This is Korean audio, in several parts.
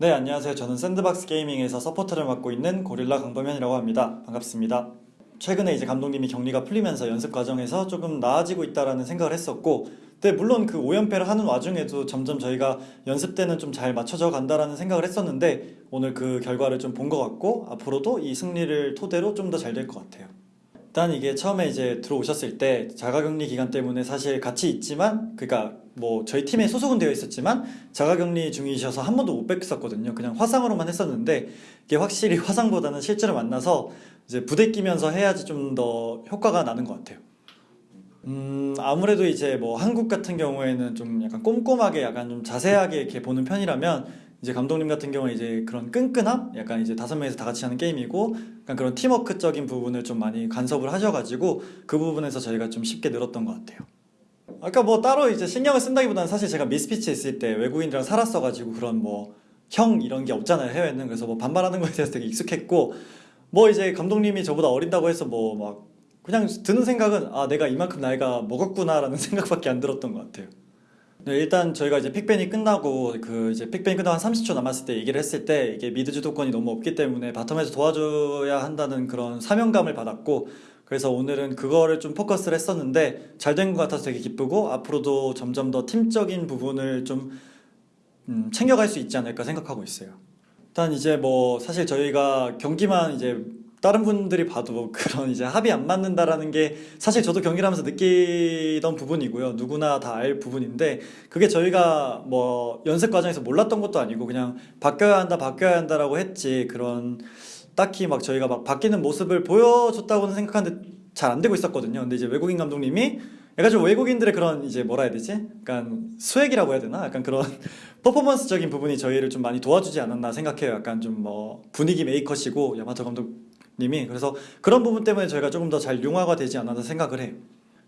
네, 안녕하세요. 저는 샌드박스 게이밍에서 서포터를 맡고 있는 고릴라 강범현이라고 합니다. 반갑습니다. 최근에 이제 감독님이 격리가 풀리면서 연습 과정에서 조금 나아지고 있다라는 생각을 했었고, 근데 물론 그 5연패를 하는 와중에도 점점 저희가 연습 때는 좀 잘 맞춰져 간다라는 생각을 했었는데, 오늘 그 결과를 좀 본 것 같고, 앞으로도 이 승리를 토대로 좀 더 잘 될 것 같아요. 일단 이게 처음에 이제 들어오셨을 때 자가격리 기간 때문에 사실 같이 있지만 그러니까 뭐 저희 팀에 소속은 되어 있었지만 자가격리 중이셔서 한 번도 못 뵀었거든요. 그냥 화상으로만 했었는데 이게 확실히 화상보다는 실제로 만나서 이제 부대 끼면서 해야지 좀 더 효과가 나는 것 같아요. 음, 아무래도 이제 뭐 한국 같은 경우에는 좀 약간 꼼꼼하게 약간 좀 자세하게 이렇게 보는 편이라면 이제 감독님 같은 경우는 이제 그런 끈끈함? 약간 이제 다섯 명이서 다 같이 하는 게임이고 약간 그런 팀워크적인 부분을 좀 많이 간섭을 하셔가지고 그 부분에서 저희가 좀 쉽게 늘었던 것 같아요. 아까 뭐 따로 이제 신경을 쓴다기보다는 사실 제가 미스피치 있을 때 외국인들이랑 살았어가지고 그런 뭐 형 이런 게 없잖아요 해외는 그래서 뭐 반말하는 거에 대해서 되게 익숙했고 뭐 이제 감독님이 저보다 어린다고 해서 뭐 막 그냥 드는 생각은 아 내가 이만큼 나이가 먹었구나 라는 생각밖에 안 들었던 것 같아요. 네, 일단 저희가 이제 픽밴이 끝나고 그 이제 픽밴이 끝나고 한 30초 남았을 때 얘기를 했을 때 이게 미드 주도권이 너무 없기 때문에 바텀에서 도와줘야 한다는 그런 사명감을 받았고 그래서 오늘은 그거를 좀 포커스를 했었는데 잘 된 것 같아서 되게 기쁘고 앞으로도 점점 더 팀적인 부분을 좀 음, 챙겨갈 수 있지 않을까 생각하고 있어요. 일단 이제 뭐 사실 저희가 경기만 이제 다른 분들이 봐도 그런 이제 합이 안 맞는다라는 게 사실 저도 경기를 하면서 느끼던 부분이고요. 누구나 다 알 부분인데 그게 저희가 뭐 연습 과정에서 몰랐던 것도 아니고 그냥 바뀌어야 한다, 바뀌어야 한다라고 했지 그런 딱히 막 저희가 막 바뀌는 모습을 보여줬다고는 생각하는데 잘 안 되고 있었거든요. 근데 이제 외국인 감독님이 약간 좀 외국인들의 그런 이제 뭐라 해야 되지? 약간 swag이라고 해야 되나? 약간 그런 퍼포먼스적인 부분이 저희를 좀 많이 도와주지 않았나 생각해요. 약간 좀 뭐 분위기 메이커시고 야마토 감독 님이 그래서 그런 부분 때문에 저희가 조금 더 잘 융화가 되지 않았나 생각을 해요.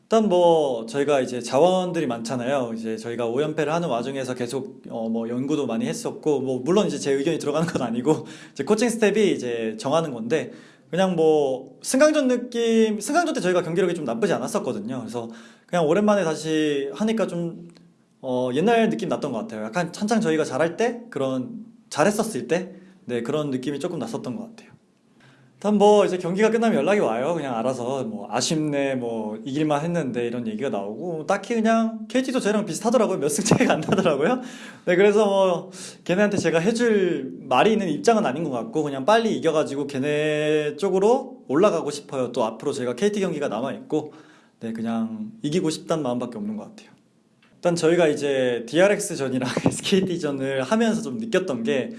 일단 뭐 저희가 이제 자원들이 많잖아요. 이제 저희가 5연패를 하는 와중에서 계속 어 뭐 연구도 많이 했었고 뭐 물론 이제 제 의견이 들어가는 건 아니고 이제 코칭 스태프가 이제 정하는 건데 그냥 뭐 승강전 느낌 승강전 때 저희가 경기력이 좀 나쁘지 않았었거든요. 그래서 그냥 오랜만에 다시 하니까 좀 어, 옛날 느낌 났던 것 같아요. 약간 한창 저희가 잘할 때 그런 잘했었을 때 네, 그런 느낌이 조금 났었던 것 같아요. 일단 뭐 이제 경기가 끝나면 연락이 와요. 그냥 알아서 뭐 아쉽네 뭐 이길만 했는데 이런 얘기가 나오고 딱히 그냥 KT도 저희랑 비슷하더라고요. 몇 승 차이가 안 나더라고요. 네, 그래서 뭐 걔네한테 제가 해줄 말이 있는 입장은 아닌 것 같고 그냥 빨리 이겨가지고 걔네 쪽으로 올라가고 싶어요. 또 앞으로 제가 KT 경기가 남아있고 네, 그냥 이기고 싶다는 마음밖에 없는 것 같아요. 일단 저희가 이제 DRX 전이랑 SKT 전을 하면서 좀 느꼈던 게,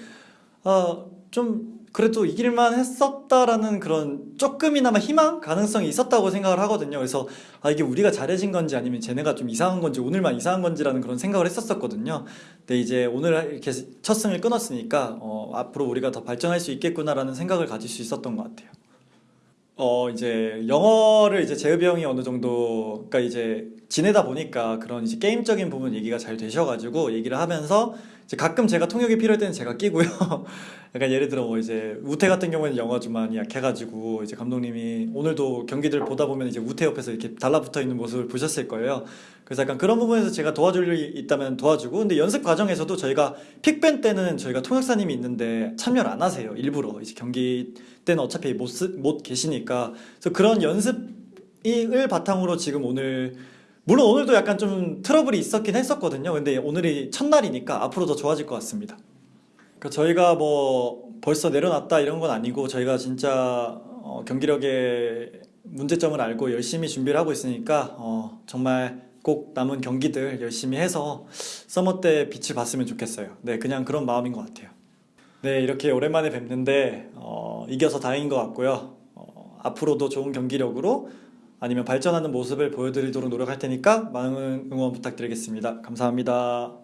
어, 좀 그래도 이길만 했었다라는 그런 조금이나마 희망 가능성이 있었다고 생각을 하거든요. 그래서 아 이게 우리가 잘해진 건지 아니면 쟤네가 좀 이상한 건지 오늘만 이상한 건지라는 그런 생각을 했었었거든요. 근데 이제 오늘 이렇게 첫 승을 끊었으니까 어, 앞으로 우리가 더 발전할 수 있겠구나라는 생각을 가질 수 있었던 것 같아요. 어 이제 영어를 이제 재읍이 형이 어느 정도 그러니까 이제 지내다 보니까 그런 이제 게임적인 부분 얘기가 잘 되셔가지고 얘기를 하면서 가끔 제가 통역이 필요할 때는 제가 끼고요. 약간 예를 들어 뭐 이제 우태 같은 경우에는 좀 많이 약해가지고 이제 감독님이 오늘도 경기들 보다 보면 이제 우태 옆에서 이렇게 달라붙어 있는 모습을 보셨을 거예요. 그래서 약간 그런 부분에서 제가 도와줄 일이 있다면 도와주고 근데 연습 과정에서도 저희가 pick ban 때는 저희가 통역사님이 있는데 참여를 안 하세요. 일부러 이제 경기 때는 어차피 못, 쓰, 못 계시니까 그래서 그런 연습을 바탕으로 지금 오늘 물론 오늘도 약간 좀 트러블이 있었긴 했었거든요. 근데 오늘이 첫날이니까 앞으로 더 좋아질 것 같습니다. 그러니까 저희가 뭐 벌써 내려놨다 이런 건 아니고 저희가 진짜 어, 경기력의 문제점을 알고 열심히 준비를 하고 있으니까 어, 정말 꼭 남은 경기들 열심히 해서 서머 때 빛을 봤으면 좋겠어요. 네, 그냥 그런 마음인 것 같아요. 네, 이렇게 오랜만에 뵙는데 어, 이겨서 다행인 것 같고요. 어, 앞으로도 좋은 경기력으로 아니면 발전하는 모습을 보여드리도록 노력할 테니까 많은 응원 부탁드리겠습니다. 감사합니다.